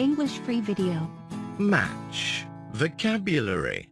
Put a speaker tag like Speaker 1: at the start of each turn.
Speaker 1: English free video.
Speaker 2: Match. Vocabulary.